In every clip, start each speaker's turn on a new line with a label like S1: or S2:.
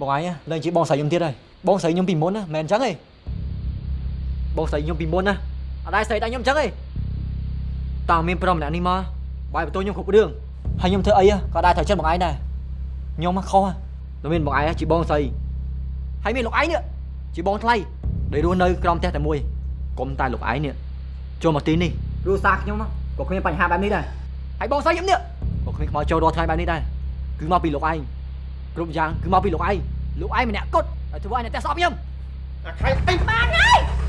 S1: បងឯងឡើងជាបងស្រីខ្ញុំទៀតហើយបងស្រីខ្ញុំពីមុនណាមិនមែនអញ្ចឹងទេបងស្រីខ្ញុំពីមុនណាអត់ដែរស្រីដែរខ្ញុំអញ្ចឹងទេតើមានប្រុសម្នាក់នេះមកបាយបន្ទោខ្ញុំគ្រប់រឿងហើយខ្ញុំធ្វើអីក៏ដែរត្រូវចិត្តបងឯងដែរខ្ញុំខុសតែមានបងឯងជាបងស្រីហើយមានលោកឯងនេះជាបងថ្លៃដែលរស់នៅក្រោមផ្ទះតែមួយកុំតែលោកឯងនេះចូលមកទីនេះគ្រួសារខ្ញុំក៏គ្មានបញ្ហាបែបនេះដែរហើយបងស្រីខ្ញុំនេះក៏គ្មានខ្មោចចូលរាល់ថ្ងៃបែបនេះដែរគឺមកពីលោកឯង គ្រប់យ៉ាងគឺមកពីលោកឯងលោកឯងម្នាក់គត់ហើយធ្វើឲ្យអ្នកផ្ទះស្អប់ខ្ញុំ
S2: អាខៃអី
S3: បានហើយ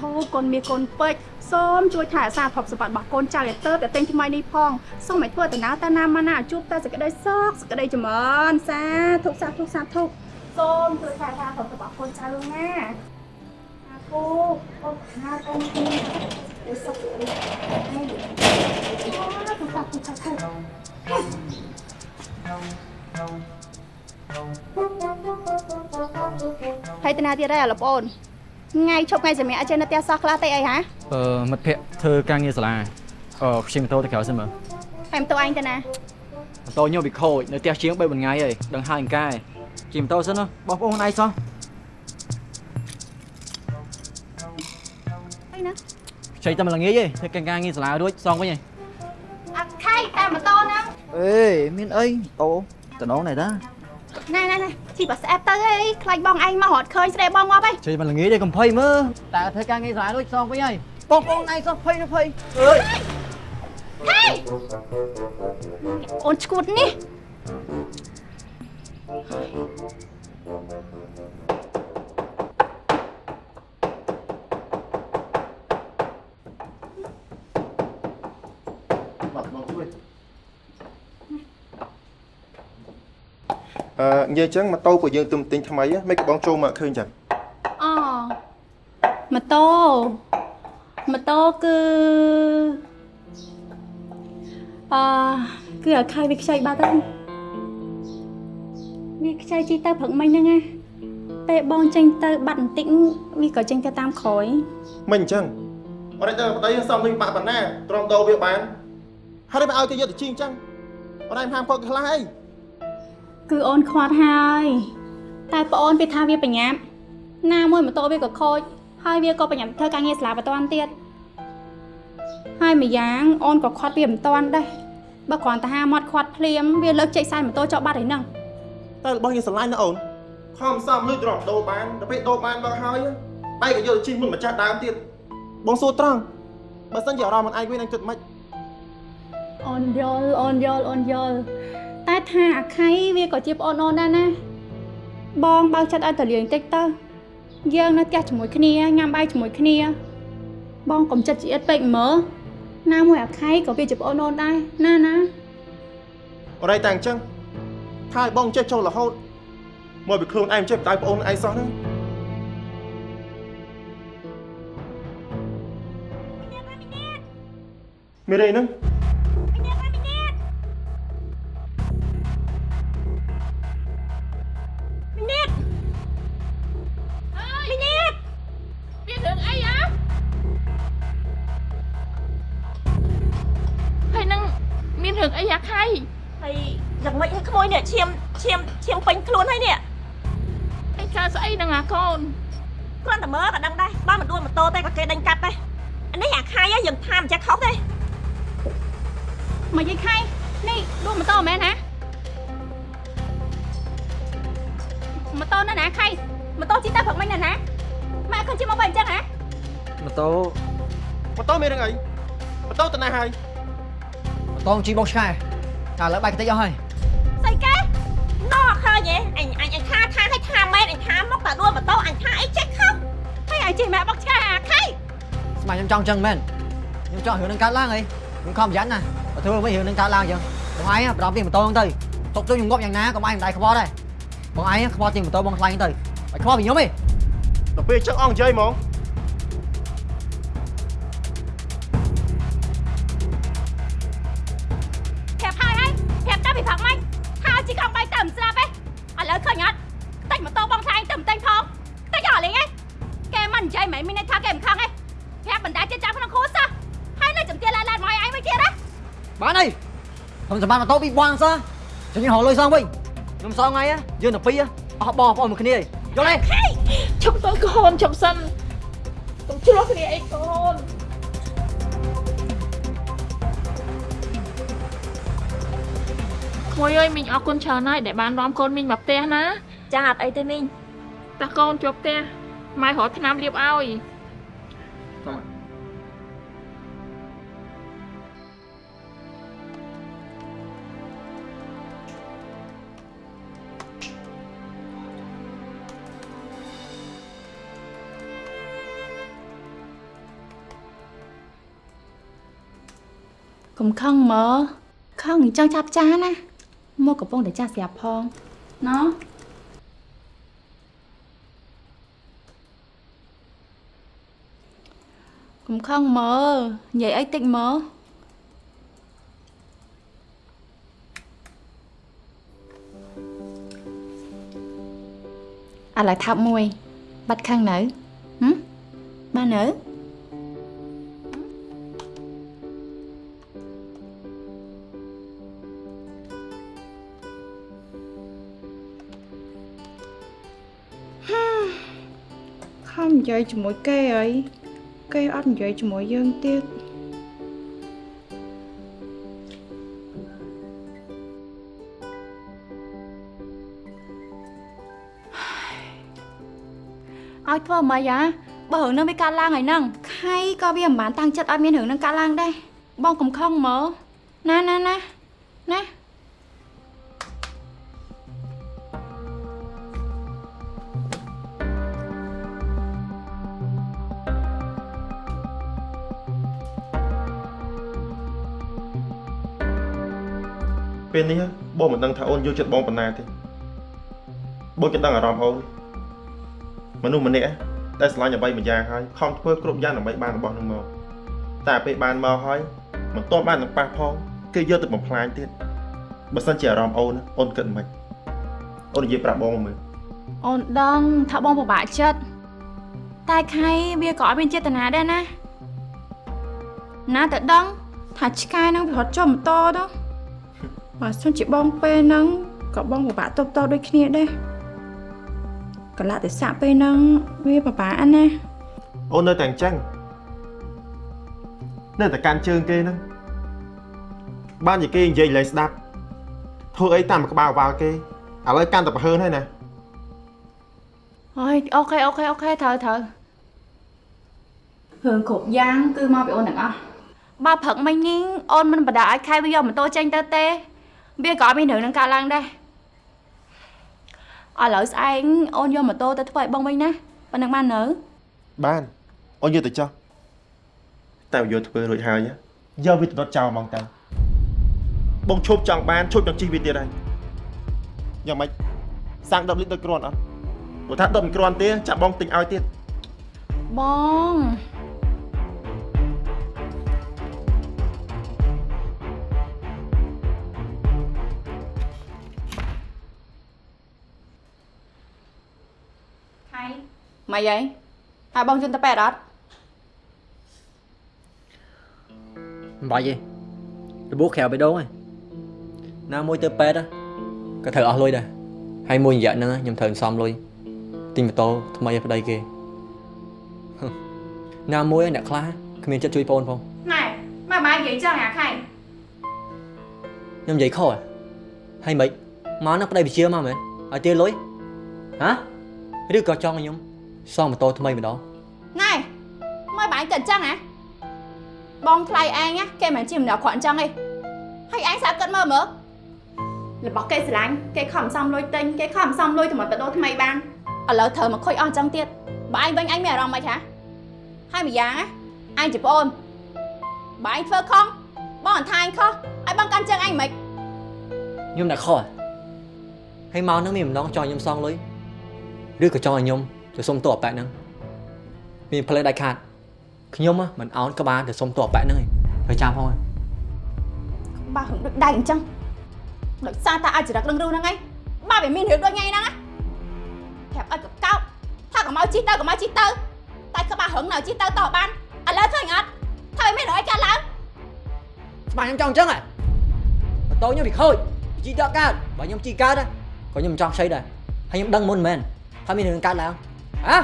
S4: ធុសាធុកូនមានកូនពេជ្រសូមជួយថែរក្សាទ្រព្យសម្បត្តិរបស់កូនចៅឲ្យទៅតែទិញថ្មីនេះផងសូមឲ្យធ្វើដំណើរទៅណាមកណាជួបតែសេចក្តីសុខសេចក្តីចម្រើនសាធុសាធុសាធុសូមជួយថែរក្សាទ្រព្យសម្បត្តិកូនចៅណាសាធុកូនខាកូនទីឲ្យសុខសេចក្តីហើយសាធុសាធុសាធុហើយតាណាទៀតហើយលោកប្អូន ថ្ងៃឈប់ថ្ងៃសម្រាប់អញ្ចឹងនៅផ្ទះសោះខ្លះទៅអីហ៎
S1: អឺមិត្តភក្តិធ្វើការងារសាលាអឺខ្ញុំម៉ូតូទៅក្រៅសិនមើល
S4: ហើយម៉ូតូអញទៅណា
S1: ម៉ូតូខ្ញុំវាខូចនៅផ្ទះជាង3 4ថ្ងៃហើយដឹងហើយអង្កែជិះម៉ូតូសិនណាបងប្អូនឯងសោះ
S4: អីណា
S1: ខ្ចីតែមិនល្ងាចទេធ្វើការងារសាលារួចសងវិញហើយ
S4: អត់ខៃតែម៉ូតូហ្នឹង
S1: អេមានអីម៉ូតូតំណង này តា
S4: ណែណែណែជីបើស្អែបទៅអីខ្លាចបងឯងមករត់ឃើញស្រីបងងាប់អី
S1: ជិះមិនល្ងាចទេកំភៃមើលតែធ្វើការងារសាលារួចសងវិញហើយបងប្អូនឯងសោះភ័យភ័យអើយ
S4: ហេអូនឈួតនេះ
S2: បាទបងជួយ អឺនិយាយចឹងម៉ូតូពួកយើងទុំទិញថ្មីហ៎មិនក៏បងចូលមកឃើញចឹង
S4: អូម៉ូតូម៉ូតូគឺអឺគឺឲ្យខៃវាខ្ចីបាត់ហើយវាខ្ចីជីទៅព្រឹកមិញហ្នឹងណាពេលបងចេញទៅបាត់បន្តិចវាក៏ចេញទៅតាមក្រោយ
S2: មិនអញ្ចឹងអត់ដល់ប្តីសំនឹងបាក់ប៉ុណ្ណាទ្រាំដោវាបានហើយមិនឲ្យគេយកទៅជីអញ្ចឹងអត់ឯងហាមគាត់ខ្លះអី
S4: គឺអូនខ្វាត់ហើយ តែប្អូនវាថាវាបញ្ញាប់ណាមួយម៉ូតូវាក៏ខូចហើយវាក៏បញ្ញាប់ធ្វើការងារសាលាបន្ទាន់ទៀតហើយម្យ៉ាងអូនក៏ខាត់វាមិនតាន់ដែរបើគ្រាន់តែហាមាត់ខាត់ភ្លាមវាលើកចេកសាយម៉ូតូចោលបាត់ហើយហ្នឹង
S2: តែរបស់យើងស្រឡាញ់ណាអូនខំសំលុយទ្រាំដោបានដល់ពេលដោបានបើហើយបែរក៏យកទៅជីមុនម្ចាស់ដើមទៀតបងសួរត្រង់បើសិនជាអារម្មណ៍មិនឯងវិញនឹងគិតមិន
S4: អូនយល់អូនយល់អូនយល់ តែថាអាខៃវាក៏ជាប្អូនអូនដែរណាបងបើកចិត្តឲ្យតលៀងតិចទៅយើងនៅផ្ទះជាមួយគ្នាញ៉ាំបាយជាមួយគ្នា បងកុំចិត្តជាអិតពេកមើលណាមួយអាខៃក៏វាជាប្អូនអូនដែរណាណា
S2: អរ៉ៃតែអញ្ចឹងថាឲ្យបងចេះចូលរហូតមកពីខ្លួនឯងចេះបដៅប្អូនឯងសោះហ្នឹងមានអីហ្នឹង
S3: តូ
S5: ទេក៏គេដេញកាត់ដែរអានេះអាខៃហ៎យើងថាមិនចេះខុសទេ
S4: មកយាយខៃនេះដួលម៉ូតូមែនណាម៉ូតូណាណាខៃម៉ូតូជីទៅព្រឹកមិញណាណាម៉ែឃើញជិះមកបែបអញ្ចឹងហ៎
S1: ម៉ូតូ
S2: ម៉ូតូមានរឿងអីម៉ូតូទៅណាហើយ
S1: ម៉ូតូជីបងឆ្កែតែឥឡូវបែកតិចអស់ហើយ
S5: ស្អីគេណោះឃើញហ៎អញអញអញថាថាឲ្យថាមែនអញថាមកតែដួលម៉ូតូអញថាអីចេះខុស
S4: ហើយឲ្យជិះម៉ែបោកឆ្កែ អាខៃ
S1: ស្មានខ្ញុំចង់ចឹងមែនខ្ញុំចង់រឿងនឹងកើតឡើងអីខ្ញុំខំប្រយ័ត្នណាធ្វើមិនរឿងនឹងកើតឡើងអញ្ចឹងបងឯងប្រដប់ទីម៉ូតូហ្នឹងទៅទុកទៅខ្ញុំងប់យ៉ាងណាក៏បងឯងមិនដៃខ្វល់ដែរបងឯងខ្វល់ទីម៉ូតូបងខ្លាញ់ទៅបាច់ខ្វល់ពីខ្ញុំទេ
S2: ដល់ពេលចឹងអង្គនិយាយហ្មង
S5: ប្រាប់ហើយហើយប្រាប់តាពីផឹកមិញថាជីកង់បីទៅមិនស្រាប់ទេឥឡូវឃើញអត់តែម៉ូតូបងថ្លៃទៅមិនតែងផងតែយកលេងឯងគេមិននិយាយមិនមានន័យថា ខ្ញុំ
S1: សម្បត្តិម៉ូតូពីបងសោះចាំខ្ញុំរកលុយសងវិញខ្ញុំសងថ្ងៃយើងទៅពីរអស់បងប្អូនមួយគ្នាយល់ទេ
S3: ឈប់ទៅកូនឈប់សិនកុំឆ្លោះគ្នាអីកូនក្មួយអើយមីងអរគុណច្រើនហើយដែលបាននាំកូនមីងមកផ្ទះណា
S5: ចាអត់អីទេមីង
S3: តាកូនជាប់ផ្ទះម៉ែរកថ្នាំលាបឲ្យ
S4: កុំខឹងមើខឹងអញ្ចឹងចាប់ចាណាមកកំពុងតែចាស់ស្រាប់ផងណោះកុំខឹងមើនិយាយអីតិចមើឥឡូវថាប់មួយ បាត់ខឹងនៅហឹមបាននៅ យាយជាមួយគេអីគេអត់និយាយជាមួយយើងទៀតឲ្យធ្វើម៉េចហ่าបើរឿងនឹងវាកើតឡើងហើយហ្នឹងខៃក៏វាមិនបានតាំងចិត្តឲ្យមានរឿងនឹងកើតឡើងដែរបងកំខឹងមើលណាណាណាណា
S2: ពេលនេះបងមិនដឹងថាអូនយល់ចិត្តបងប៉ុណ្ណាទេបងចិត្តដឹងអារម្មណ៍អូនមនុស្សម្នាក់ដែលស្រឡាញ់អ្វីមួយយ៉ាងហើយខំធ្វើគ្រប់យ៉ាងដើម្បីបានរបស់នឹងមកតែពេលបានមកហើយមិនទាន់បាននឹងប៉ះផងគេយកទៅបំផ្លាញទៀតបើសិនជាអារម្មណ៍អូនអូនគិតមិនអូននិយាយប្រាប់បងមកមើល
S4: អូនដឹងថាបងពិបាកចិត្តតែខៃវាក៏អត់មានចេតនាដែរណាណាតែដឹងថាឆ្កែនឹងវារត់ចុះម៉ូតូទៅ បើសិនជាបងពេលហ្នឹងក៏បងពិបាកតបតដូចគ្នាដែរកលៈទេសៈពេលហ្នឹងវាពិបាកណាស់
S2: អូននៅតែអញ្ចឹងនៅតែកាន់ជើងគេហ្នឹងបានជាគេនិយាយលេងស្ដាប់ធ្វើអីតាមក្បាលក្បាលគេឥឡូវកាន់តែប្រហើនហើយណា
S4: អើយ OK OK OK ត្រូវត្រូវរឿងគ្រប់យ៉ាងគឺមកពីអូនទាំងអស់បើព្រឹកមិញនេះអូនមិនបដាឲ្យខៃវាយកម៉ូតូចេញទៅទេ វាក៏អត់មានរឿងនឹងកើតឡើងដែរឥឡូវស្អែកអូនយកម៉ូតូទៅធ្វើឲ្យបងវិញណាប៉ុណ្្នឹងបាននៅ
S2: បានអូនយកទៅចុះតែយកធ្វើរួចហើយណាយកវាទៅដុតចោលហ្មងទៅបងឈប់ចង់បានឈប់ចង់ជិះវាទៀតហើយយ៉ាងម៉េចសាំង10លីត្រដូចគ្រាន់អត់បើថា10មិនគ្រាន់ទេ ចាំបងទិញឲ្យទៀត
S4: បង មកយាយហើយបងជន់ទៅប៉ែតអត់
S1: មិនបាច់ទេរបួសក្រៅបេះដូងឯងណាមួយទៅពេទ្យក៏ត្រូវអស់លុយដែរហើយមួយរយៈហ្នឹងខ្ញុំត្រូវសំលុយទិញម៉ូតូថ្មីឲ្យប្តីគេហឹមណាមួយអ្នកខ្លះគ្មានចិត្តជួយបងផង
S4: ណែមកបាយនិយាយចឹងអាខៃ
S1: ខ្ញុំនិយាយខុសហ៎ហើយមិនមកណាប្តីវិជាមកមែនឲ្យទាលុយហ៎ឬក៏ចង់ឲ្យខ្ញុំ សងម៉ូតូថ្មីម្ដង
S4: ណែមកបាយគិតចឹងហ៎បងថ្លៃឯងណាគេមិនជាម្នាក់គ្រាន់ចឹងទេហើយឯងសាកគិតមើលមើលរបស់គេស្រឡាញ់គេខំសំលុយទិញគេខំសំលុយទៅមកបដោថ្មីបានឥឡូវត្រូវមកខូចអស់ចឹងទៀតបើឯងវិញឯងមានអារម្មណ៍មិនហ៎ហើយម្យ៉ាងណាឯងជាប្អូនបើឯងធ្វើខុសបងអត់ថាឯងខុស
S5: ឲ្យបងកាន់ជើងអញមិន
S1: ខ្ញុំអ្នកខុសហើយមកហ្នឹងមានម្ដងចង់ឲ្យខ្ញុំសងលុយឬក៏ចង់ឲ្យខ្ញុំ ទៅសុំតួអប៉ែកហ្នឹងមានផ្លេដាច់ខាតខ្ញុំហ៎មិនអោនក្បាលទៅសុំតួអប៉ែកហ្នឹងឯងហើយចាំផងឯង
S5: បើហឹងដូចដៃអញ្ចឹងដោយសារតែអាចរឹកដឹងរូហ្នឹងឯងបើវាមានរឿងដូចថ្ងៃហ្នឹងណាប្រាប់ឲ្យកកោបថាកុំឲ្យជីទៅកុំឲ្យជីទៅតែក្បាលហឹងនៅជីទៅតបានឥឡូវឃើញអត់ថាវាមានរឿងអីកើតឡើង
S1: ច្បាស់ខ្ញុំចង់អញ្ចឹងហ៎ម៉ូតូខ្ញុំវាខូចវាជីដកកើតបើខ្ញុំជីកើតហ៎ក៏ខ្ញុំមិនចង់ខ្ចីដែរហើយខ្ញុំដឹងមុនមែនថាមានរឿងកើតឡើង ហ៎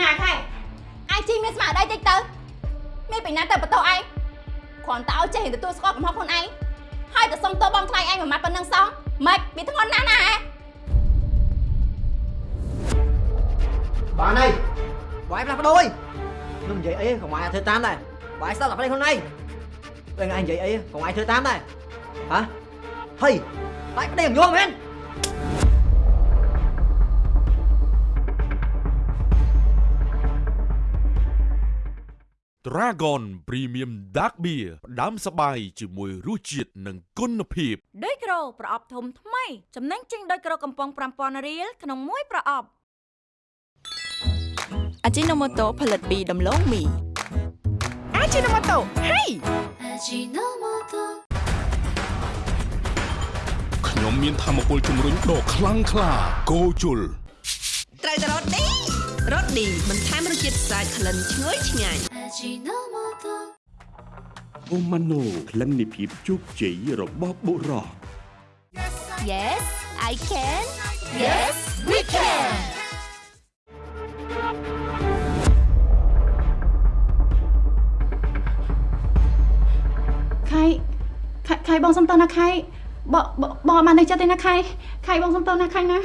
S5: ណាខែអញជីមានស្មារតីតិចទៅមានពីណាទៅបន្ទោឯងគ្រាន់តែឲ្យចេះទទួលស្គាល់កំហុសខ្លួនឯងហើយទៅសុំទោសបងថ្លៃឯងមួយម៉ាត់ប៉ុណ្ណឹងសោះម៉េចវាធ្ងន់ណាស់ណាហ៎
S1: បានហើយបាយផ្លាស់ប្ដូរអីខ្ញុំនិយាយអីកុំឲ្យធ្វើតាមដែរបាយស្ដាប់តែប្លេខ្លួនឯងពេលថ្ងៃនិយាយអីកុំឲ្យធ្វើតាមដែរហ៎ហេបាយប្តីខ្ញុំយល់មែន
S6: Dragon Premium Dark Beer ផ្ដាំសបាយជាមួយរសជាតិនិងគុណភាព
S7: ដីក្រូប្រអប់ធំថ្មីចំណេញចេញដីក្រូកំប៉ុង5000រៀលក្នុងមួយប្រអប់អាជីណូម៉ូតូផលិតពីដំឡូងមីអាជីណូម៉ូតូហេ
S6: ខ្ញុំមានធម៌ពលជំរុញដ៏ខ្លាំងក្លា Go ជុល
S8: ត្រូវតែរ៉ូឌី រ៉ូឌីបន្ថែមរសជាតិស្អាតក្លិនឈ្ងុយឆ្ងាញ់
S9: អូម៉ាណូក្លិននៃភាពជោគជ័យរបស់បុរស
S7: Yes I can Yes we can
S4: ខៃខៃខៃបងសុំតើណាខៃបងបងបងអត់បាននៅចិត្តទេណាខៃខៃបងសុំតើណាខៃណា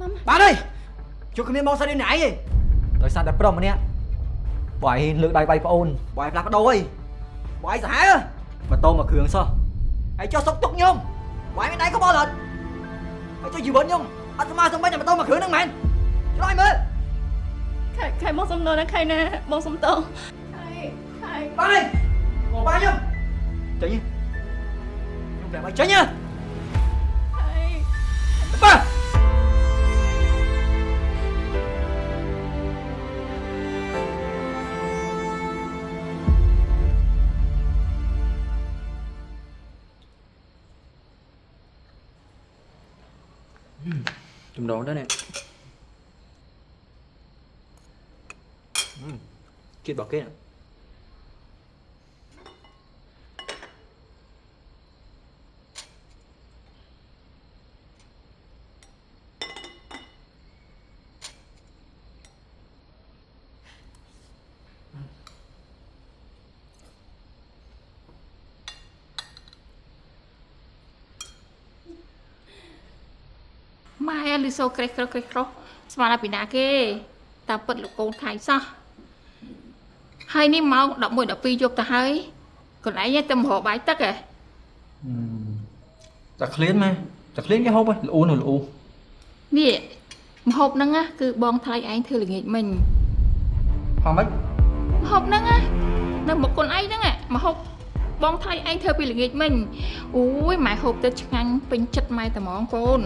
S4: ម៉ាំ
S1: បានហើយជួបគ្នាមកសិននេះណៃឯង ដោយសារតែប្រុសម្នាក់បាយលើកដៃបាយប្អូនបាយផ្លាស់ប្ដូរអីបាយសាហាវម៉ូតូមកគ្រឿងសោះហើយចុះសុកទុកខ្ញុំបាយមានដៃក៏បល់អត់ហើយចុះជីវិតខ្ញុំអត់ស្មើសំបីតែម៉ូតូមកគ្រឿងហ្នឹងមែនឆ្លើយមើល
S4: ខៃខៃបងសុំតើណាខៃណាបងសុំតើខៃខៃ
S1: បានហើយមកបាយខ្ញុំចេញខ្ញុំប្រាប់ឲ្យចេញហ៎
S4: ខៃ
S1: បាទ ជំដងទៅនេះជាតិរបស់ គេណា
S3: ម៉ែលឺសូក្រេះក្រោះក្រេះក្រោះស្មានតែពីណាគេតាពិតលោកកូនខៃសោះហើយនេះម៉ោង11 12យប់ទៅហើយកូនឯងទៅមករកបាយទឹកហ៎
S1: តែឃ្លានម៉ែតែឃ្លានគេហូបហ៎ល្អូនោះល្អូ
S3: នេះម្ហូបហ្នឹងណាគឺបងថ្លៃឯងធ្វើល្ងាចមិញ
S1: ហ៎មិន
S3: ម្ហូបហ្នឹងណានៅមកកូនឯងហ្នឹងហ៎ម្ហូបបងថ្លៃឯងធ្វើពីល្ងាចមិញអូយម៉ែហូបទៅឆ្ងាញ់ពេញចិត្តម៉ែតែហ្មងកូន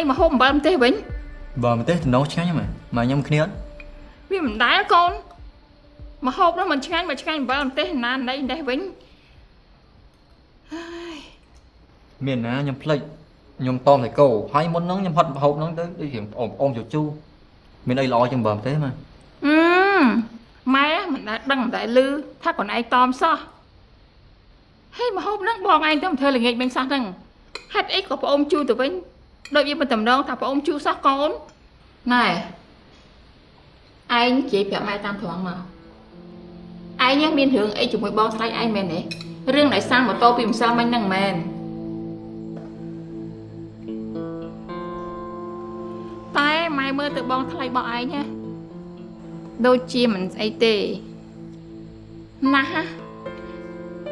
S3: ឯងមកហូបអំបិលម្ទេសវិញ
S1: បើម្ទេសតំណងឆ្ងាញ់ហ្មងម៉ែខ្ញុំគ្នាអត់
S3: វាមិនដែលកូនមកហូបនោះមិនឆ្ងាញ់មកឆ្ងាញ់អំបិលម្ទេសណាណៃម្ទេសវិញ
S1: មានណាខ្ញុំភ្លេចខ្ញុំតមតែគោហើយមុនហ្នឹងខ្ញុំហត់ហូបហ្នឹងទៅដូចរៀងប្អូនប្អូនជូជូមានអីល្អជាងបើម្ទេសម៉ែ
S3: អឺម៉ែមិនដែលដឹងមិនដែលឮថាកូនឯងតមសោះហេមកហូបហ្នឹងបងឯងទៅមិនធ្វើល្ងាចវិញសោះហ្នឹងហេតុអីក៏ប្អូនជូទៅវិញ ដូចវាមិនតម្រងថាប្អូនជូសោះកូនណែឯងនិយាយប្រាប់ម៉ែតាមត្រង់មកឯងមានរឿងអីជាមួយបងថ្លៃឯងមែនទេរឿងដែលសាំងម៉ូតូពីម្សិលមិញហ្នឹងមែនតែម៉ែមើលទៅបងថ្លៃរបស់ឯងណា
S10: ដូចជាមិនស្អីទេណាស់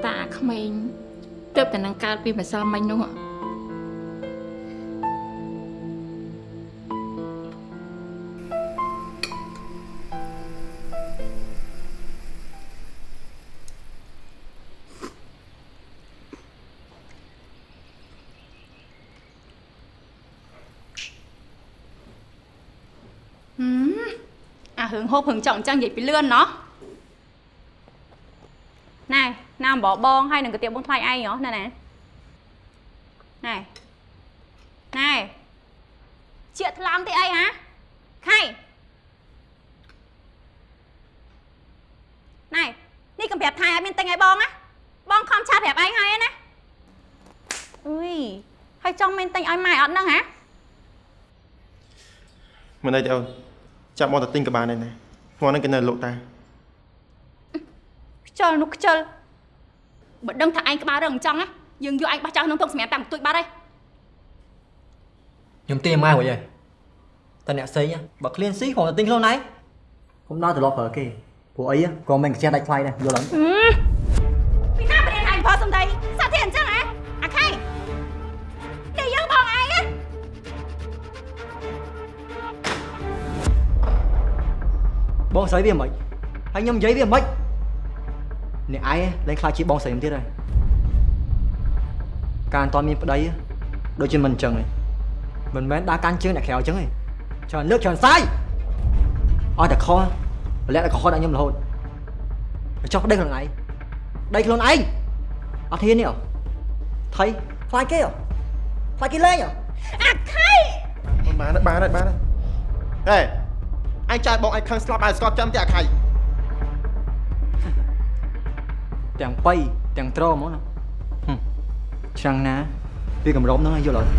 S10: តាក្មេងទើបតែនឹងកើតពីម្សិលមិញនោះ
S4: ហូបរឿងចង់អញ្ចឹងនិយាយពីលឿនណោះណែណាអំបបងហើយនឹងកាទៀបបងថ្លៃឯងហ៎ណែណែណែណែជាថ្លង់ទីអីហ៎ខៃណែនេះកំប្រាប់ថៃឲ្យមានទិញឲ្យបងណាបងខំឆាប្រាប់ឯងហើយណាអុយហើយចង់មានទិញឲ្យម៉ែអត់ហ្នឹងហ៎
S2: មិនអីទេអូន ចាប់មកទៅទិញក៏បានដែរណាហ្មងហ្នឹងគេនៅលោកតា
S4: ខ្ជិលនោះខ្ជិលបើដឹងថាឯងក្បាលរឹងអញ្ចឹងណាយើងយកឯងបោះចោលក្នុងទុកសម្រាប់តាមបន្ទួចបាត់ហើយ
S1: ខ្ញុំទាម៉ែរួចហើយតែអ្នកផ្សេងណាបើឃ្លានស៊ីគ្រាន់តែទិញខ្លួនឯងខ្ញុំដើរត្រឡប់ប្រើគេព្រោះអីក៏មិនខ្ជិះដាច់ថ្លៃដែរយល់អត់
S4: បងស្រី
S1: វាមិនហើយខ្ញុំនិយាយវាមិនអ្នកឯងលែងខ្លាចជាបងស្រីខ្ញុំទៀតហើយការអត់មានប្តីដូចជាមិនអញ្ចឹងឯងមិនមែនដើរកាន់ជើងអ្នកក្រៅអញ្ចឹងឯងច្រើនលើកច្រើនសាយអត់តែខុសប្រលាក់តែខុសដាក់ខ្ញុំរហូតចុះប្តីខ្លួនឯងដីខ្លួនឯងអត់ហ៊ាននេះហ៎ថៃខ្លាចគេហ៎ខ្លាចគេលេងហ៎
S4: អាខៃ
S2: អូនបានហើយបានហើយបានហើយហេ ឯងចាយបងឯងខឹងស្លាប់ឲ្យស្កប់ចាំតែអាខៃ
S1: ទាំងបៃទាំងត្រហ្មងណាហឹមឆ្នាំងណាវាកម្រមហ្នឹងឲ្យយល់អត់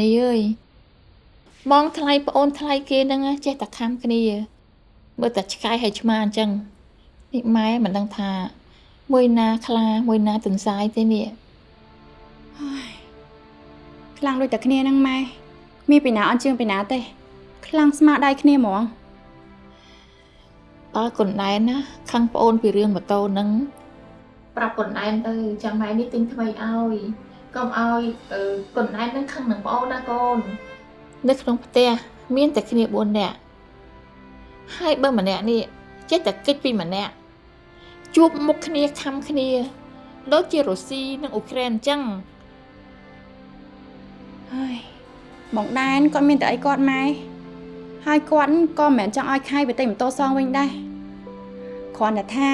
S10: នីអើយបងថ្លៃប្អូនថ្លៃគេហ្នឹងណាចេះតែខំគ្នាមើលតែឆ្កែហើយឆ្មាអញ្ចឹងនេះម៉ែមិនដឹងថា មួយណាខ្លាមួយណាទន្សាយទេនេះ
S4: ខ្លាំងដូចតែគ្នាហ្នឹងម៉ែមានពីណាអន់ជើងពីណាទេ ខ្លាំងស្មារតីគ្នាហ្មង
S10: បើកុនដែនណាខឹងប្អូនពីរឿងម៉ូតូហ្នឹងប្រាប់កុនដែនទៅចាំម៉ែនេះទិញថ្មីឲ្យ កុំឲ្យអឺកុនដែនហ្នឹងខឹងនឹងប្អូនណាកូននៅក្នុងផ្ទះមានតែគ្នា4នាក់ហើយបើម្នាក់នេះចេះតែគិតពីម្នាក់ជួបមុខគ្នាខំគ្នាដូចជារុស្ស៊ីនិងអ៊ុក្រែនអញ្ចឹង
S4: ហើយបងដែនគាត់មានតែអីគាត់ម៉ែហើយគាត់ក៏មិនមែនចង់ឲ្យខៃទៅទិញម៉ូតូសងវិញដែរគ្រាន់តែថា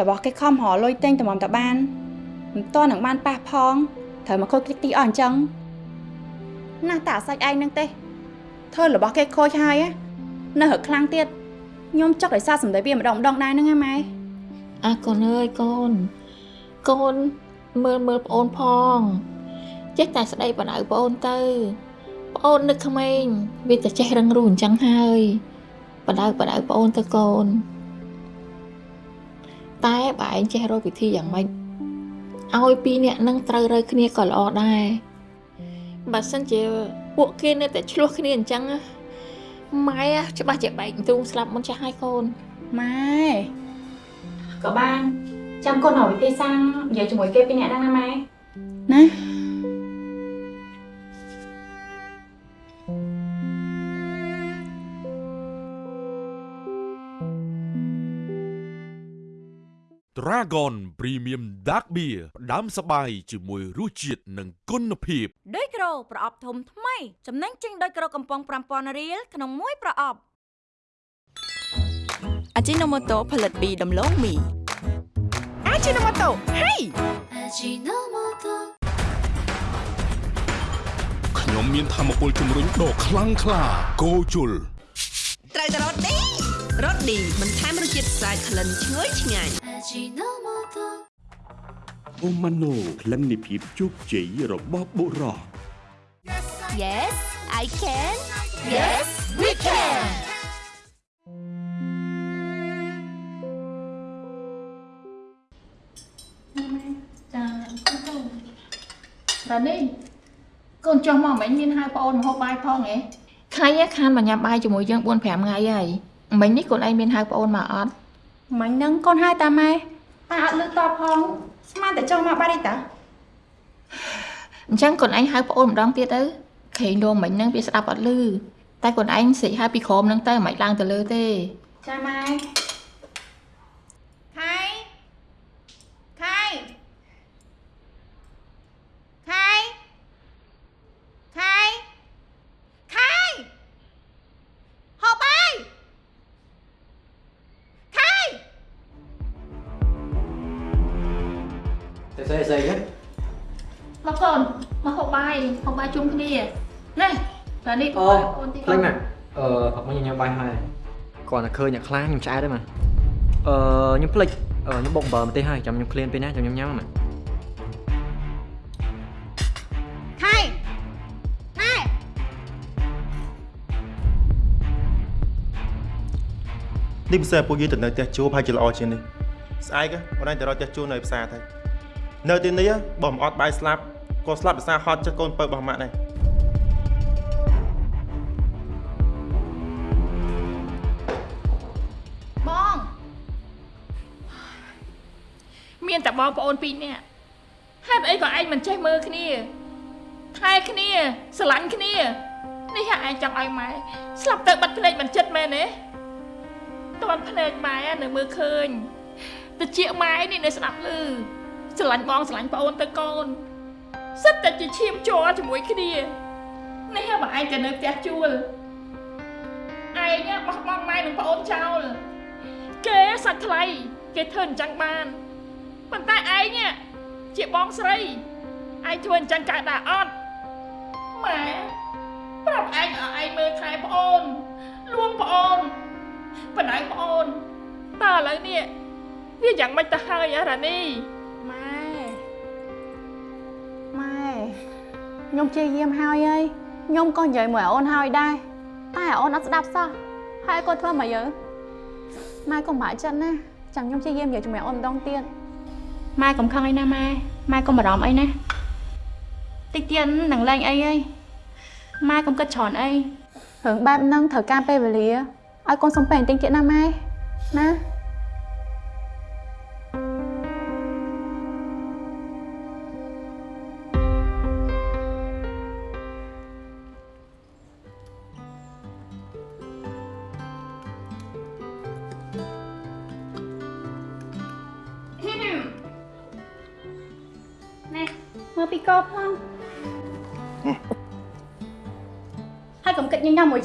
S4: របស់គេខំរលុយទិញតម្រាំតបាន មិនតនឹងបានប៉ះផងត្រូវមកខូចតិចទីអស់អញ្ចឹងណាស់តែអាសាច់ឯងនឹងទេធ្វើរបស់គេខូចហើយណានៅរឹកខ្លាំងទៀតខ្ញុំចង់ឲ្យសារសម្ដីវាម្ដងម្ដងដែរហ្នឹងណាម៉ែ
S10: អើកូនអើយកូនកូនមើលមើលប្អូនផងចេះតែស្ដីបណ្ដៅប្អូនទៅប្អូននឹកក្មេងវាតែចេះរឹងរូសអញ្ចឹងហើយបណ្ដៅបណ្ដៅប្អូនទៅកូនតែបើឯងចេះរកវិធីយ៉ាងម៉េច ឲ្យពីរអ្នកនឹងត្រូវរើគ្នាក៏ល្អដែរបើសិនជាពួកគេនៅតែឆ្លោះគ្នាអញ្ចឹងណាម៉ែច្បាស់ជាបែកទ្រូងស្លាប់មុនចាស់ហើយកូន
S4: ម៉ែ
S10: ក៏បាន
S4: ចាំកូនឲ្យវិធីសាស្ត្រនិយាយជាមួយគេពីអ្នកហ្នឹងណាម៉ែណា
S6: Dragon Premium Dark Beer ផ្ដាំសបាយជាមួយរសជាតិនិងគុណភាព
S5: ដូចក្រូប្រអប់ធំថ្មីចំណេញចេញដោយក្រូកំប៉ុង5000រៀលក្នុងមួយប្រអប់
S11: អាជីណូម៉ូតូផលិតពីដំឡូងមីអាជីណូម៉ូតូហេ
S12: ខ្ញុំមានធម៌ពលជំរុញដ៏ខ្លាំងក្លាគោជុល
S7: ត្រូវតែរត់នេះ
S8: រសឌីបន្ថែមរសជាតិស្អាតក្លិនឈ្ងុយឆ្ងាញ់
S9: អូម៉ាណូក្លិននៃភាពជោគជ័យរបស់បុរស
S5: Yes I can Yes we can
S3: ចាតានេះកូនចុះមកមិនមានហៅប្អូនមកហូបបាយផងហ៎ថ្ងៃនេះខានមកញ៉ាំបាយជាមួយយើង4 5ថ្ងៃហើយមិញនេះកូនឯងមានហៅប្អូនមកអត់
S4: មិញហ្នឹងកូនហៅតាម៉ែតាអត់លឺតបផងស្មានតែចុះមកបាត់ទេតា
S3: អញ្ចឹងកូនឯងហៅប្អូនម្ដងទៀតទៅខេងលោមិញហ្នឹងវាស្ដាប់អត់លឺតែកូនឯងស្រេកហៅពីក្រោមហ្នឹងទៅមិនឡើងទៅលើទេ
S4: ចាម៉ែ
S1: តែស្អីស្អីហ្នឹង
S3: មកកូនមកហូបបាយហូបបាយជុំគ្នាណែតានេះ
S1: អូ
S3: អូនទី
S1: ខ្លាញ់ណាស់អឺអត់មកញ៉ាំបាយហើយគាត់តែឃើញអ្នកខ្លាំងខ្ញុំឆ្អែតទេម៉ាអឺខ្ញុំភ្លេចអឺខ្ញុំបុកអំបិលម្ទេសហើយចាំខ្ញុំឃ្លានពេលណាចាំខ្ញុំញ៉ាំម៉ា
S4: ខៃណែ
S2: នេះពិសេសពួកយើងទៅនៅផ្ទះជួបហើយជាល្អជាងនេះស្អែកអូនឯងទៅរកផ្ទះជួបនៅផ្សារទៅ នៅទីនេះបើមិនអត់បាយស្លាប់ក៏ស្លាប់ដោយសារហត់ចិត្តកូនពៅរបស់ម៉ាក់ដែរ
S3: បងមានតែបងប្អូនពីរនាក់ហេតុអីក៏ឯងមិនចេះមើលគ្នាថែគ្នាស្រឡាញ់គ្នានេះហ่าឯងចង់ឲ្យម៉ែស្លាប់ទៅបាត់ភ្នែកមិនចិត្តមែនទេតន់ភ្នែកម៉ែនៅមើលឃើញតិចម៉ែនេះនៅស្ដាប់ឮ ស្រឡាញ់បងស្រឡាញ់ប្អូនទៅកូនសិតតែជាឈាមជ័រជាមួយគ្នានេះហ่าបើឯងទៅនៅផ្ទះជួលឯងបោះបង់ម៉ែនិងប្អូនចោលគេសាច់ថ្លៃគេធ្វើអញ្ចឹងបានប៉ុន្តែឯងនេះជាបងស្រីឯងធ្វើអញ្ចឹងកើតដែរអត់ម៉ែប្រាប់ឯងឲ្យឯងមើលថែប្អូនលួងប្អូនបណ្ដៅប្អូនតើឥឡូវនេះវាយ៉ាងម៉េចទៅហើយអារ៉ានី
S4: ខ្ញុំព្យាយាមហើយអើយខ្ញុំក៏និយាយមួយអូនហើយដែរតែអូនអត់ស្ដាប់សោះហើយគាត់ធ្វើមកយើម៉ែកុំបាក់ចិត្តណាចាំខ្ញុំព្យាយាមនិយាយជាមួយអូនម្ដងទៀតម៉ែកុំខឹងអីណាម៉ែម៉ែកុំបារម្ភអីណាតិចទៀតនឹងលែងអីហើយម៉ែកុំគិតច្រើនអីរឿងបែបហ្នឹងត្រូវការពេលវេលាឲ្យកូនសំពេញបន្តិចទៀតណាម៉ែណាណែ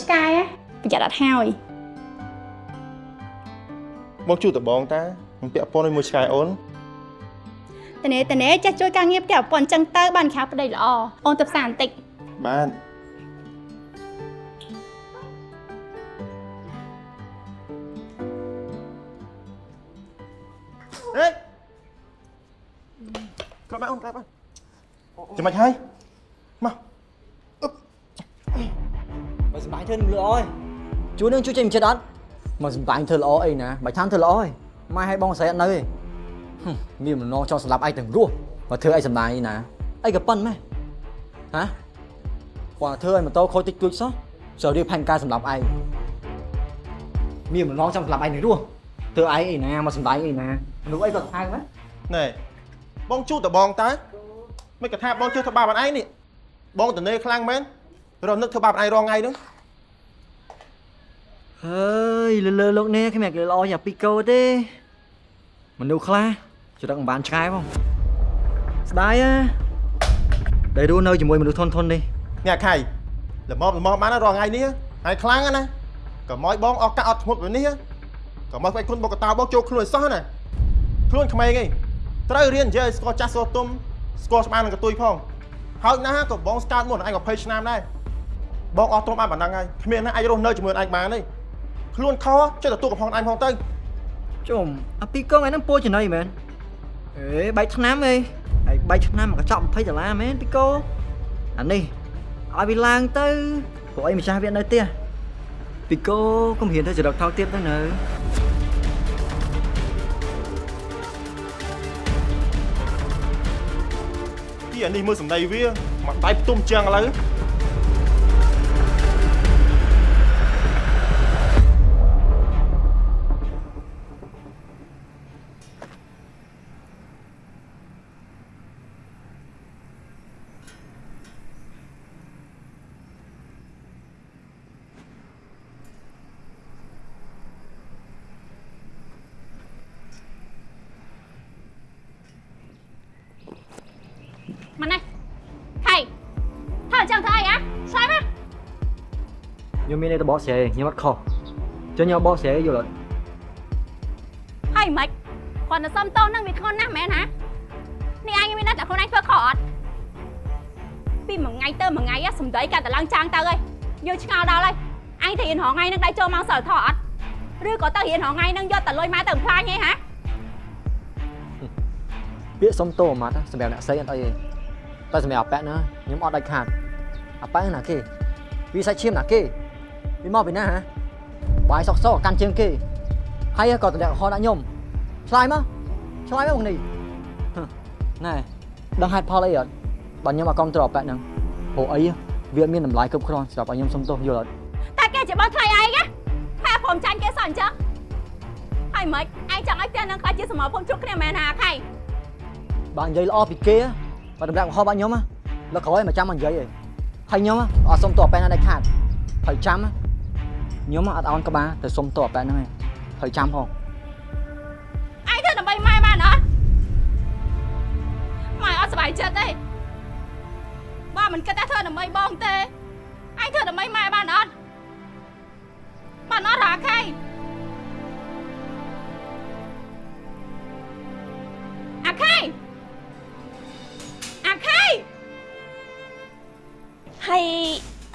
S4: ឆ្កែណាប្រយ័ត្នអត់ហើយ
S2: បងជួបតបងតាខ្ញុំពាក់ព័ន្ធជាមួយឆ្កែអូន
S4: តនេតនេចេះជួយការងារផ្ទះប្រពន្ធអញ្ចឹងទៅបានខាប្តីល្អអូនទៅផ្សារបន្តិច
S2: បានអេក្លាប់មកអូនក្លាប់មកចាំមិនហើយ
S1: ធ្វើនឹងល្អហើយជួននឹងជួយចេញមិនចិត្តអត់មកសម្បាញ់ធ្វើល្អអីណាមិនថាធ្វើល្អហើយម៉ែឲ្យបងស្រីអត់នៅទេហឹមមានបំណងចង់សម្លាប់ឯងទាំងរស់មកធ្វើអីសម្បាញ់ណាអីក៏ប៉ុនម៉ែហ៎គាត់ធ្វើឲ្យម៉ូតូខូចតិចតួចសោះចូលរៀបផែនការសម្លាប់ឯងមានបំណងចង់សម្លាប់ឯងទាំងរស់ធ្វើឯងអីណាមកសម្បាញ់អីណាមនុស្សអីក៏ហៅម៉ែ
S2: ណែបងជួបតបងតើមិនក៏ថាបងជឿធ្វើបាបអត់ឯងនេះបងតនេខ្លាំងមែនរំនឹកធ្វើបាបអត់ឯងរងថ្ងៃហ្នឹង
S1: ហើយលើលើលោកនេះគ្មានគេល្អយ៉ាងពីកោទេមនុស្សខ្លះចរិតមិនបានឆ្កែផងស្ដាយណាដែលរស់នៅជាមួយមនុស្សធន់ធន់នេះ
S2: អ្នកខៃល្មមល្មមបានណារងថ្ងៃនេះហើយខ្លាំងណាក៏មកបងអស់កាក់អត់ធ្មត់ពេលនេះក៏មកស្បែកគុណបកកតោបងចូលខ្លួនឲ្យសោះណាខ្លួនក្មេងឯងត្រូវរៀននិយាយស្គាល់ចាស់ស្គាល់ទុំស្គាល់ស្មាននឹងកតុយផងហើយណាក៏បងស្កើតមុនឯង20ឆ្នាំដែរបងអស់ទ្រព្យបានប៉ុណ្ណឹងហើយគ្មានណាអាចរស់នៅជាមួយឯងបានទេ ខ្លួនខចេះតែទូកំហងឯងផងទៅ
S1: ជុំអាពីកងឯហ្នឹងពោចំណៃមែនអេបែកឆ្នាំអីហើយបែកឆ្នាំមកកញ្ចក់20ដុល្លារមែនពីកោអានេះឲ្យវាឡើងទៅព្រោះអីម្ចាស់វានៅផ្ទះពីកោកុំហ៊ានទៅចរិតថោកទៀតទៅនៅ
S2: ទីអានេះមើលសំដីវាមកដៃផ្ទុំជាងឥឡូវ
S1: ខ្ញុំមានតែបកស្រាយខ្ញុំអត់ខុសចុះខ្ញុំបកស្រាយយល់អត់
S4: ហើយមិនគាត់ទៅសុំតោសនឹងវាធ្ងន់ណាស់មែនហ៎នេះអញមានតែខ្លួនឯងធ្វើខុសអត់ពីមួយថ្ងៃទៅមួយថ្ងៃ á សំដីកាត់តឡើងចាងទៅហើយយើងឆ្ងល់ដល់ហើយអញទៅរៀនរហថ្ងៃនឹងដៃចូលម៉ោងសិលធម៌អត់ឬក៏ទៅរៀនរហថ្ងៃនឹងយកតលុយម៉ែទៅបំផ្លាញហីហ៎
S1: ពាក្យសុំតោអាម៉ាត់ណាសម្រាប់អ្នកស្រីអត់អីទេតែសម្រាប់អាប៉ែកណាខ្ញុំអត់ដាច់ខាតអាប៉ែកណាគេវាសាច់ឈាមណាគេ វាមកពីណាហ៎បាយសក់សក់កាន់ជើងគេហើយក៏តម្លាក់ហោដាក់ខ្ញុំឆ្លើយមកឆ្លើយមកមកនេះហឹមណែដឹងហេតុផលអីអត់បើខ្ញុំអត់គ្រប់គ្រងអាប៉ែកហ្នឹងព្រោះអីវាអត់មានតម្លៃគ្រប់គ្រាន់សម្រាប់ឲ្យខ្ញុំសុំទោសយល់អត់
S4: តែគេជាបងថ្លៃឯងណាតែព្រមចាញ់គេសោះអញ្ចឹងហើយមិនឯងចង់ឲ្យផ្ទះនឹងខ្លាចជាសមរភូមិជុកគ្នាមែនហាខៃ
S1: បើនិយាយល្អពីគេបើតម្លាក់ហោបាក់ខ្ញុំលើក្រោយមកចាំមកនិយាយឯងហើយខ្ញុំអត់សុំទោសអាប៉ែកណាដាច់ខាតហើយចាំ ខ្ញុំអត់អោនក្បាលទៅសុំទោសអាប៉ែកហ្នឹងឯងហើយចាំផង
S4: ឯងធ្វើដើម្បីម៉ែបានអត់ម៉ែអត់សុបាយចិត្តទេបើមិនគិតថាធ្វើដើម្បីបងទេឯងធ្វើដើម្បីម៉ែបានអត់បានអត់រាខៃអាខៃអាខៃ
S7: ហើយ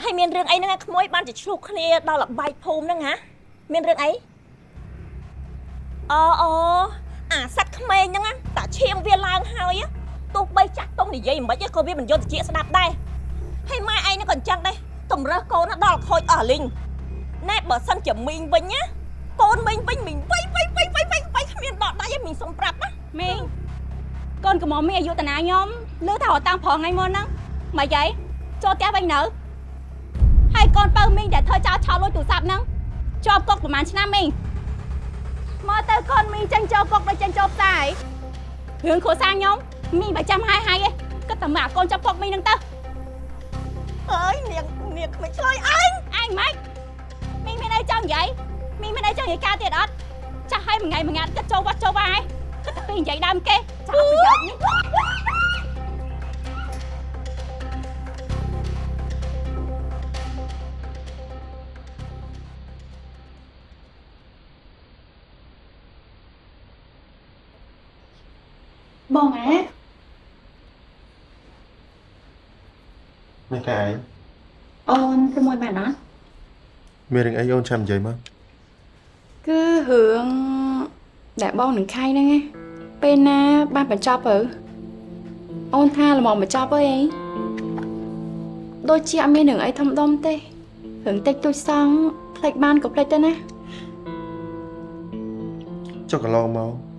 S7: ហើយមានរឿងអីហ្នឹងឯងក្មួយបានជាឆ្លុះគ្នាដល់លបែកភូមិហ្នឹងហ៎មានរឿងអីអូអូអាសัตว์ក្មេងហ្នឹងណាតាឈាមវាឡើងហើយណាទោះបីចាស់តុងនិយាយមិនខ្មិចក៏វាមិនយល់តិចស្ដាប់ដែរហើយម៉ែឯងហ្នឹងក៏អញ្ចឹងដែរតម្រើសកូនណាដល់ខូចអស់លីងណែបើសិនជាមីងវិញណាកូនមីងវិញមីងវៃវៃវៃវៃវៃវៃគ្មានដកដៃឯងមីងសុំប្រាប់ណា
S4: មីងកូនកំមុំមីអាយុតាណាខ្ញុំលឺថាអត់តាំងប្រងថ្ងៃមុនហ្នឹងមកយាយចូលផ្ទះវិញនៅ ហើយកូនបើមីងដែលធ្វើចោលឆោលលួចទូរស័ព្ទហ្នឹងជាប់គុកប្រហែលឆ្នាំមីងមកទៅកូនមីងចេញចូលគុកដូចចេញចូលផ្សារឯងរឿងគ្រួសារខ្ញុំមីងមិនចាំហាយហាយទេគិតតែមកអាកូនចាប់គុកមីងហ្នឹងទៅ
S7: អើយនាងនាងគ្មិនឆ្លើយអញ
S4: អញមិនមីងមានអីចង់និយាយមីងមានអីចង់និយាយការទៀតអត់ចាស់ហើយមួយថ្ងៃមួយងាត់គិតចូលវត្តចូលវាយគិតតែពីនិយាយដើមគេចាស់ប្រយោជន៍
S13: បងអា
S2: នេះកាយ
S13: អូនទៅមួយបានអត់
S2: មានរឿងអីអូនចាំនិយាយមក
S13: គឺរឿងដែលបងនឹងខៃហ្នឹងឯងពេលណាបានបញ្ចប់ទៅអូនថាល្មមបញ្ចប់ហើយអីដូចជាអត់មានរឿងអីធំដុំទេរឿងតិចតួចសងផ្លេចបានក៏ផ្លេចទៅណា
S2: ចុះកន្លងមក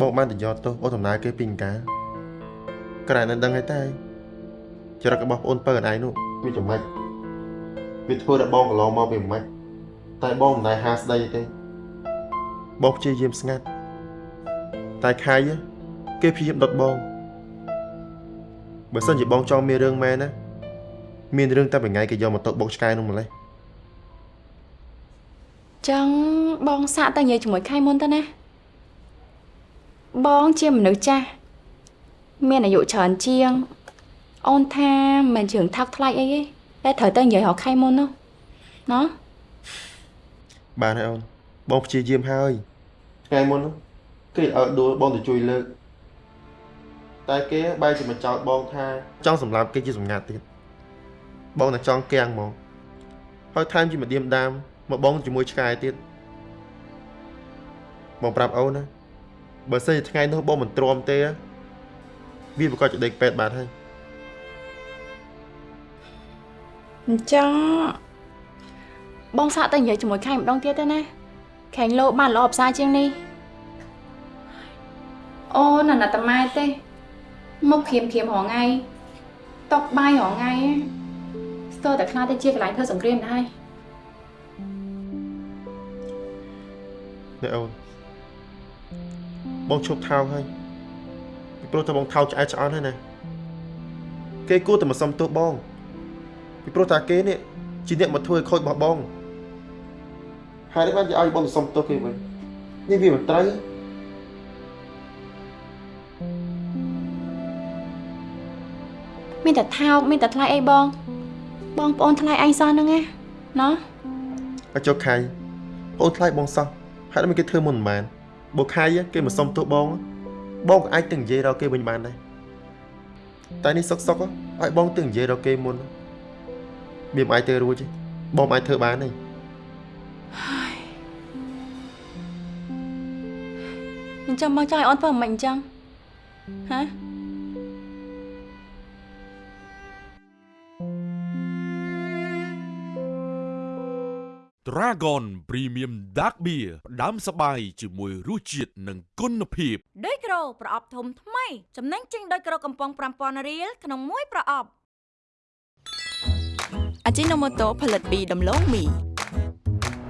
S2: បងបានទៅយកទោសអូនដំណើរគេពីអង្ការក្រែនឹងដឹងហើយតែចរិតរបស់ប្អូនពៅអនឯងនោះវាចំណេចវាធ្វើដល់បងកន្លងមកវាមិនម៉េចតែបងមិនដែលហាស្ដីទេបងព្យាយាមស្ងាត់តែខៃគេព្យាយាមដុតបងបើសិនជាបងចង់មានរឿងមែនណាមានរឿងតែមួយថ្ងៃគេយកមកទុកបុកឆ្កែនោះម្លេះ
S13: ចឹងបងសាកតែនិយាយជាមួយខៃមុនទៅណា បងជាមនុស្សចាស់មានអាយុច្រើនជាង អូនថាមិនមែនជារឿងថោកថ្លៃអីទេតែត្រូវតែនិយាយរកខៃមុននោះណោះ
S2: បានហើយអូនបងព្យាយាមហើយថ្ងៃមុននោះគេឲ្យដួលបងទៅជួយលើកតែគេបែរជាមកចោទបងថាចង់សម្លាប់គេជាសម្ងាត់ទៀតបងតែចង់គាំងហ្មងហើយថែមជាម្ដៀមដាមមកបងជាមួយឆ្កែទៀតបងប្រាប់អូនណា បើសិនជាថ្ងៃនោះបងមិនទ្រាំទេវាប្រកាសជាដេកពេទ្យបាត់ហើយ
S4: អញ្ចឹងបងសាកតែនិយាយជាមួយខែងម្ដងទៀតទៅណាខែងលោបានល្អផ្សារជាងនេះអូនណាតាម៉ែទេមកព្រាមព្រាមរងថ្ងៃតកបាយរងថ្ងៃស្ទើរតែខ្លាចទៅជាកន្លែងធ្វើសង្គ្រាមដែរ
S2: នេះអូន បងឈប់ថោកហើយពីព្រោះតែបងថោកឆ្អែតឆ្អន់ហើយណាគេគួរតែមកសុំទោសបងពីព្រោះតាគេនេះជាអ្នកមកធ្វើឲ្យខូចរបស់បងហើយនេះបានជាឲ្យបងទៅសុំទោសគេវិញនេះវាមិនត្រូវ
S4: មានតែថោកមានតែថ្លៃអីបង បងប្អូនថ្លៃឯងសោះហ្នឹងណាណោះ
S2: អាចចុះខៃបងថ្លៃបងសោះហើយមិនគេធ្វើមុនមិនបាន បើខៃគេមកសុំទោសបងបងក៏អាចទៅនិយាយរកគេវិញបានដែរតែនេះសុកសុកឲ្យបងទៅនិយាយរកគេមុនវាមិនអាចទៅរួចទេបងមិនអាចធ្វើបានទេ
S4: អញ្ចឹងបងចង់ឲ្យអូនធ្វើមិនអញ្ចឹងហ៎
S6: Dragon Premium Dark Beer ផ្ដាំសបាយជាមួយរសជាតិនិងគុណភាព
S5: ដីក្រូប្រអប់ធំថ្មីចំណេញចេញដីក្រូកំប៉ុង5000រៀលក្នុងមួយប្រអប់
S11: អាជីណូម៉ូតូផលិតពីដំឡូងមី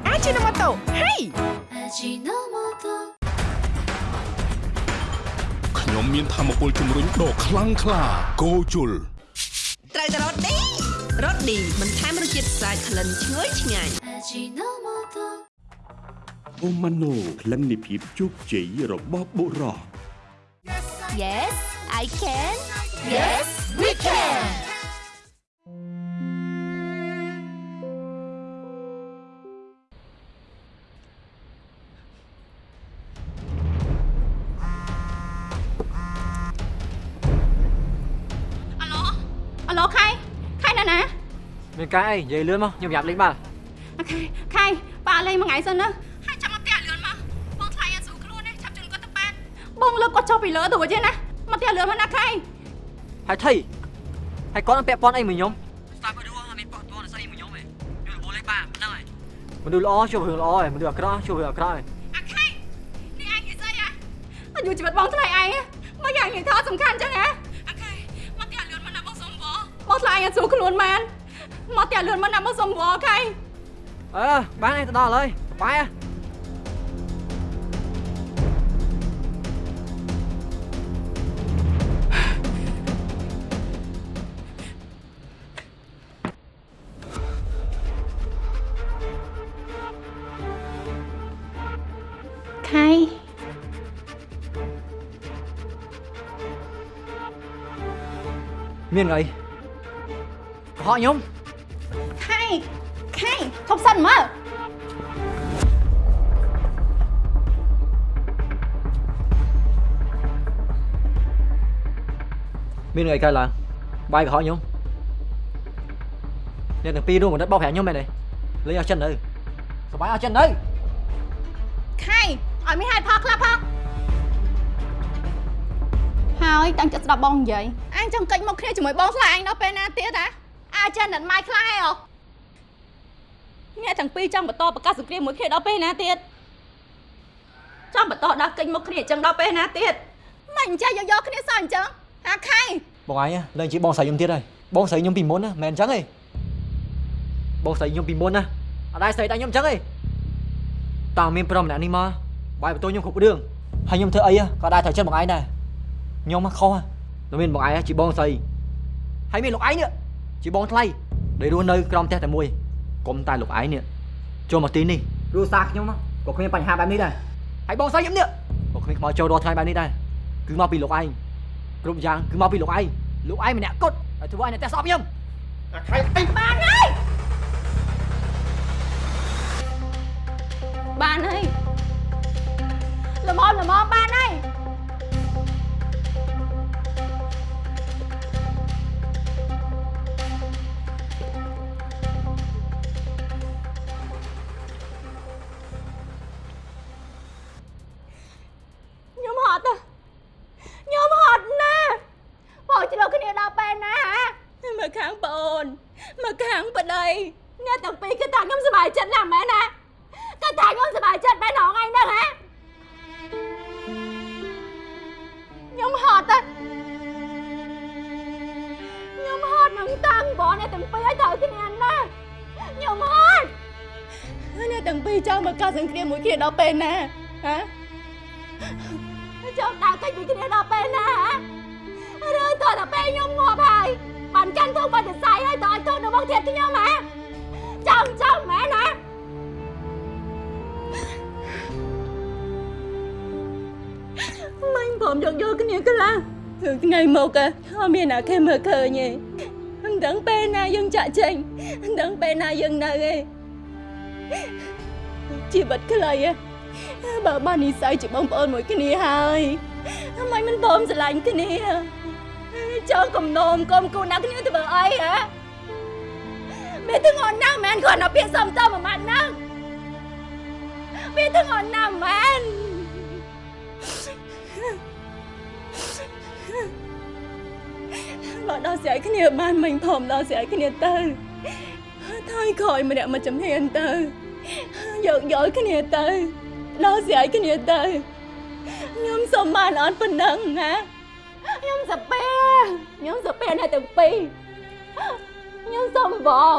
S11: អាជីណូម៉ូតូហេ
S6: ខ្ញុំមានធម៌ពលជំរុញដ៏ខ្លាំងក្លា Go ជុល
S8: ត្រូវតែរត់ឌីរត់ឌីបន្ថែមរសជាតិស្អាតក្លិនឈ្ងុយឆ្ងាញ់
S9: អូម៉ាណូក្លិននៃភាពជោគជ័យរបស់បុរស
S5: Yes I can Yes we can អាឡូអាឡូខៃខៃណាណា
S1: មានកាយអីនិយាយលឿនមកខ្ញុំយ៉ាប់លេងបាល់
S5: អូ ខេខៃប៉ាលេងមួយថ្ងៃសិនណាហើយចាំមកផ្ទះលឿនមកបងថ្លៃអត់ស្រួលខ្លួនទេឆាប់ជូនគាត់ទៅបានបងលើកគាត់ចុះពីលើទៅវិញទេណាមកផ្ទះលឿនមកណាខៃ
S1: ហើយថៃហើយគាត់នឹងពាក់ព័ន្ធអីមួយខ្ញុំស្តាប់ទៅអត់មានពាក់ព័ន្ធស្អីមួយខ្ញុំទេខ្ញុំរបួសលេងបាល់ហ្នឹងហើយមនុស្សល្អជួបរឿងល្អហើយមនុស្សអាក្រក់ជួបរឿងអាក្រក់ហើយ
S5: អាខៃនេះឯងនិយាយស្អីហ៎អាយុជីវិតបងថ្លៃឯងមកយ៉ាងនេះថាសំខាន់ចឹងហ៎អាខៃមកផ្ទះលឿនមកណាបងសុំវបងថ្លៃអត់ស្រួលខ្លួនមែនមកផ្ទះលឿនមកណាបងសុំវខៃ
S1: អឺបានឯងទៅដល់ហើយបាយហ៎
S4: ខៃ
S1: មានអីកុហកខ្ញុំ
S4: ខៃខៃ ធប់សិនមើល
S1: មានអីកើតឡើងបាយកុហកខ្ញុំអ្នកទាំងពីររួមបណ្ឌិតបោកប្រាក់ខ្ញុំមែនទេលេងអស់ចិនទៅសបាយអស់ចិនទៅ
S4: ខៃឲ្យមានហេតុផលខ្លះផងហើយតាំងចិត្តស្ដាប់បងនិយាយអញចង់កិច្ចមកគ្នាជាមួយបងស្លាយអញដល់ពេលណាទៀតហ៎អាចចិនដល់ម៉ៃខ្លះហ៎ អូអ្នកទាំងពីរចង់បន្តប្រកាសសង្គ្រាមមួយគ្នាដល់ពេលណាទៀតចង់បន្តដល់កិច្ចមកគ្នាអញ្ចឹងដល់ពេលណាទៀតមិនអញ្ចឹងយកយកគ្នាសោះអញ្ចឹងហាខៃ
S1: បងឯងលេងជាបងស្រីខ្ញុំទៀតហើយបងស្រីខ្ញុំពីមុនណាមិនអញ្ចឹងទេបងស្រីខ្ញុំពីមុនណាអត់ដែរស្រីតែខ្ញុំអញ្ចឹងទេតើមានប្រុសម្នាក់នេះមកបាយបន្ទោខ្ញុំគ្រប់រឿងហើយខ្ញុំធ្វើអីក៏ដែរត្រូវចិត្តបងឯងដែរខ្ញុំខុសតែមានបងឯងជាបងស្រីហើយមានលោកឯងនេះជាបងថ្លៃដែលរស់នៅក្រោមផ្ទះតែមួយ កុំតែលោកឯងនេះចូលមកទីនេះគ្រួសារខ្ញុំក៏គ្មានបញ្ហាបែបនេះដែរហើយបងស្រីខ្ញុំនេះក៏គ្មានខ្មោចចូលរាល់ថ្ងៃបែបនេះដែរគឺមកពីលោកឯងគ្រប់យ៉ាងគឺមកពីលោកឯងលោកឯងម្នាក់គត់ហើយធ្វើឲ្យអ្នកផ្ទះស្អប់ខ្ញុំ
S2: អាខៃអី
S4: បានហើយបានហើយល្មមល្មមបានហើយ ត់ខ្ញុំហត់ណាស់បងឆ្លោះគ្នាដល់ពេលណាហ៎មកខាងប្អូនមកខាងប្តីអ្នកទាំងពីរគឺថាខ្ញុំសប្បាយចិត្តណាស់មែនណាគឺថាខ្ញុំសប្បាយចិត្តមែនហងឯងហ្នឹងហ៎ខ្ញុំហត់ណាខ្ញុំហត់នឹងតាំងបងអ្នកទាំងពីរឲ្យត្រូវគ្នាណាខ្ញុំហត់អ្នកទាំងពីរចង់មកកាសសង្គ្រាមមួយគ្នាដល់ពេលណាហ៎ ចង់ដើរកិច្ចពីគ្នាដល់ពេលណាហ៎ឬតើដល់ពេលខ្ញុំងាប់ហើយបានកាន់ធំបាត់សរសៃហើយតើឲ្យទោសនៅមកទៀតខ្ញុំហ៎ចង់ចង់មែនណាមិញผมយកយកគ្បើបាននិស័យជាបងប្អូនមួយគ្នាហើយមិនមិនបងស្រឡាញ់គ្នាចង់កំណោមកុំគូណាគ្នាធ្វើអីហ៎មេទាំងអនណាស់មែនគាត់នៅពាក្យសំតមួយម៉ាត់ហ្នឹងមេទាំងអនណាស់មែនបើដល់ស្រ័យគ្នាបានមិញធំដល់ស្រ័យគ្នាទៅថយក្រោយម្នាក់មកចំហ៊ានទៅយកយល់គ្នាទៅ ដល់ស្រាយគ្នាទៅខ្ញុំសុំបានអត់ប៉ុណ្ណឹងណាខ្ញុំសាពេខ្ញុំសាពេអ្នកទាំងពីរខ្ញុំសុំបង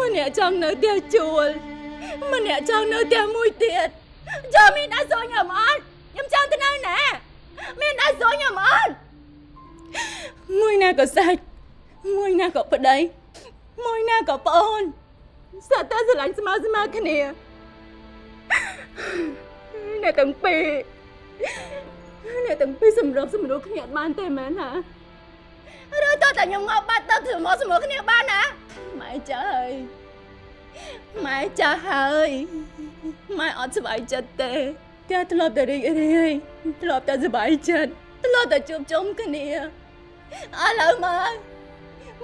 S4: ម្នាក់ចង់នៅផ្ទះជួលម្នាក់ចង់នៅផ្ទះមួយទៀតចាំមានដាក់សួរខ្ញុំអត់ខ្ញុំចង់ទៅនៅណាមានដាក់សួរខ្ញុំអត់មួយណាក៏សាច់មួយណាក៏ប្តី មួយណាក៏ប្អូនសត្វតែស្រឡាញ់ស្មើស្មើគ្នាអ្នកទាំងពីរអ្នកទាំងពីរសម្របសម្រួលគ្នាអត់បានទេមែនហ៎ឬតើតែខ្ញុំងាប់បាត់ទៅធ្វើមកសម្រួលគ្នាបានណាម៉ែចាស់ហើយម៉ែចាស់ហើយម៉ែអត់សុបាយចិត្តទេតែធ្លាប់តែរីករាយធ្លាប់តែសុបាយចិត្តធ្លាប់តែជួបជុំគ្នាឥឡូវមើល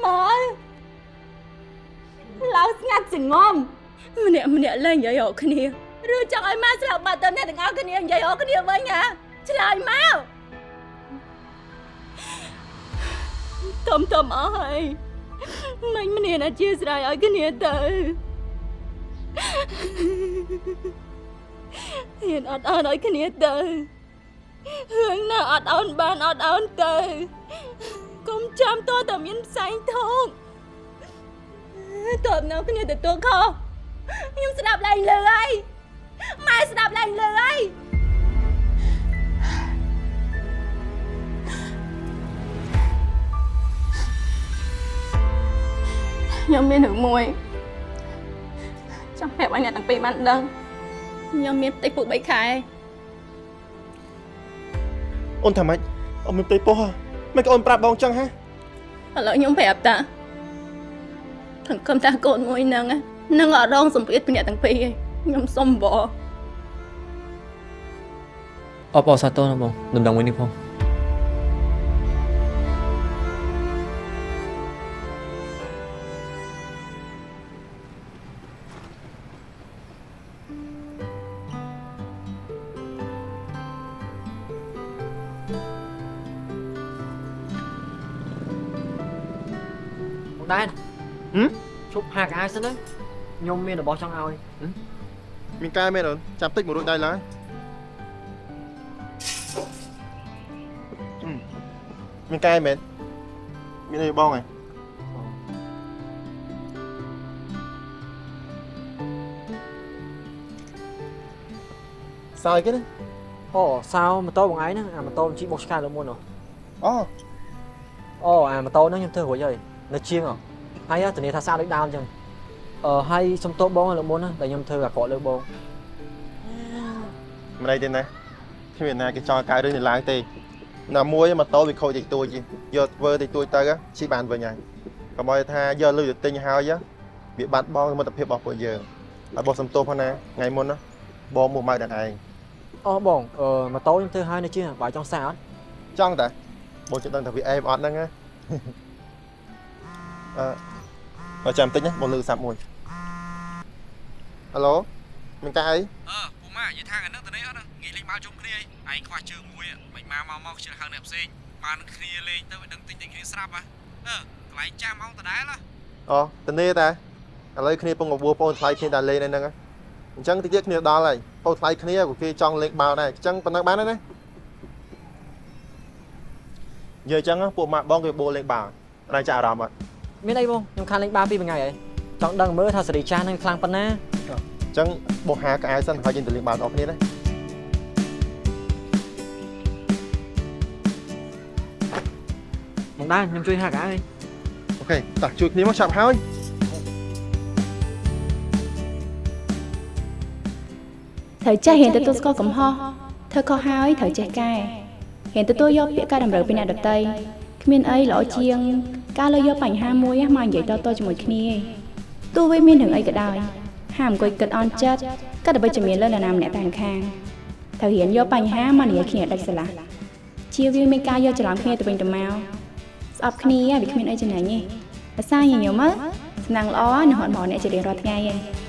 S4: មក ឡើងស្ងាត់ចងំម្នាក់ម្នាក់លែងនិយាយរកគ្នាឬចង់ឲ្យម៉ែស្លាប់បាត់ទៅអ្នកទាំងអស់គ្នានិយាយរកគ្នាវិញហ៎ឆ្លើយមកតុំតុំអស់ហើយមិញម្នាក់អធិស្ឋានឲ្យគ្នាទៅហ៊ានអត់អន់ឲ្យគ្នាទៅរឿងណាអត់អន់បានអត់អន់ទៅកុំចាំតតែមានផ្សែងធំ តើបនៅគ្នាទទួលខុសខ្ញុំស្ដាប់ឡើងលើហើយម៉ែស្ដាប់ឡើងលើហើយខ្ញុំមានរឿងមួយចង់ប្រាប់ឲ្យអ្នកទាំងពីរបានដឹងខ្ញុំមានផ្ទៃពោះ3ខែ
S2: អូនថាម៉េចអូនមានផ្ទៃពោះហ៎មិនក៏អូនប្រាប់បងចឹងហ៎
S4: ឥឡូវខ្ញុំប្រាប់តា សង្ឃឹមថាកូនមួយហ្នឹងនឹងអត់រងសម្ពាធពីអ្នកទាំងពីរឯងខ្ញុំសុំបង
S1: អបអរសាទរណាបងដំណឹងមួយនេះផងបង ហាកអាយសិនទៅខ្ញុំមានរបស់ចង់ឲ្យ
S2: មានកាយមែនអូនចាំតិចមករួចដៃឡើយហឹមមានកាយមែនមានអីបងហ៎សើចគេណា
S1: អូសៅម៉ូតូបងឯងហ្នឹងអាម៉ូតូជីបុកឆ្កែលើមុនហ៎
S2: អូ
S1: អូអាម៉ូតូហ្នឹងខ្ញុំធ្វើរួចហើយនៅជាងហ៎ ហើយធានាថាស្អាតដូចដើមអញ្ចឹងអឺហើយសុំទោសបងលើមុនណាដែលខ្ញុំធ្វើអាក្រក់លើបង
S2: មិនអីទេណាគ្មានណាគេចង់កៅរឿងនេះឡើងទេណាមួយម៉ូតូវាខូចតិចតួចយកធ្វើតិចតួចទៅជិះបានវិញហើយកុំឲ្យថាយកលុយទៅទិញហើយវាបាត់បង់មិត្តភាពរបស់ពួកយើងហើយបងសំទោសផងណាថ្ងៃមុនណាបងមកម៉ៅដល់ឯង
S1: អូបងអឺម៉ូតូខ្ញុំធ្វើហើយនៅជាងបើចង់សាអត់
S2: ចង់តាបងជិះដឹងថាវាអេមអត់ហ្នឹងណាអឺ បើចាំតិចណាបងលើកសាប់មួយហឡូមិនកាអី
S14: អឺពូម៉ានិយាយថាថ្ងៃហ្នឹងទៅនេះអត់ណាងាយលេងបាល់ជុំគ្នាឯងខ្វះជើងមួយមិនមកមកមកជិះហៅអ្នកផ្សេងបានគ្នាលេងទៅឲ្យដឹងតិចតិចគ្នាស្រាប់ហ៎អឺកន្លែងចាំអង្គដដែលហ៎
S2: អូតនេតាឥឡូវគ្នាពងបបួបងថ្លៃគ្នាតែលេងនៅហ្នឹងអញ្ចឹងតិចទៀតគ្នាដល់ហើយបងថ្លៃគ្នាក៏គេចង់លេងបាល់ដែរអញ្ចឹងប៉ុណ្ណឹងបានហើយណានិយាយអញ្ចឹងពួកម៉ាក់បងគេបួលេងបាល់តែចាអារម្មណ៍អត់
S1: មានអីបងខ្ញុំខានលេងបាល់ពីមួយថ្ងៃហើយចង់ដឹងមើលថាសេរីចាស់នឹងខ្លាំងប៉ុណ្ណា
S2: អញ្ចឹងបងហាកៅអៅសិនហើយយើងទៅលេងបាល់បងប្អូនគ្នាណា
S1: បងដែរខ្ញុំជួយហាក់ហើយ
S2: អូខេតោះជួយគ្នាមកចាប់ហើយ
S4: ត្រូវចេះហ៊ានទទួលស្គាល់កំហុសធ្វើខុសហើយត្រូវចេះកែហ៊ានទទួលយកពាក្យការតម្រូវពីអ្នកដទៃគ្មានអីល្អជាង ការលើកយកបញ្ហាមួយមកនិយាយតៗជាមួយគ្នាឯងទោះវាមានរឿងអីក៏ដោយហាមអង្គុយគិតអន់ចិត្តគិតតែវិជ្ជមានលើនរណាម្នាក់តែម្ខាងត្រូវហ៊ានយកបញ្ហាមកនិយាយគ្នាដាច់ស្រឡះជៀសវាងមានការយកច្រឡំគ្នាទៅវិញទៅមកស្អប់គ្នាវាគ្មានអីចំណេញទេភាសាញញឹមមើលសំណាងល្អនឹងហត់មកអ្នកជារៀងរាល់ថ្ងៃឯង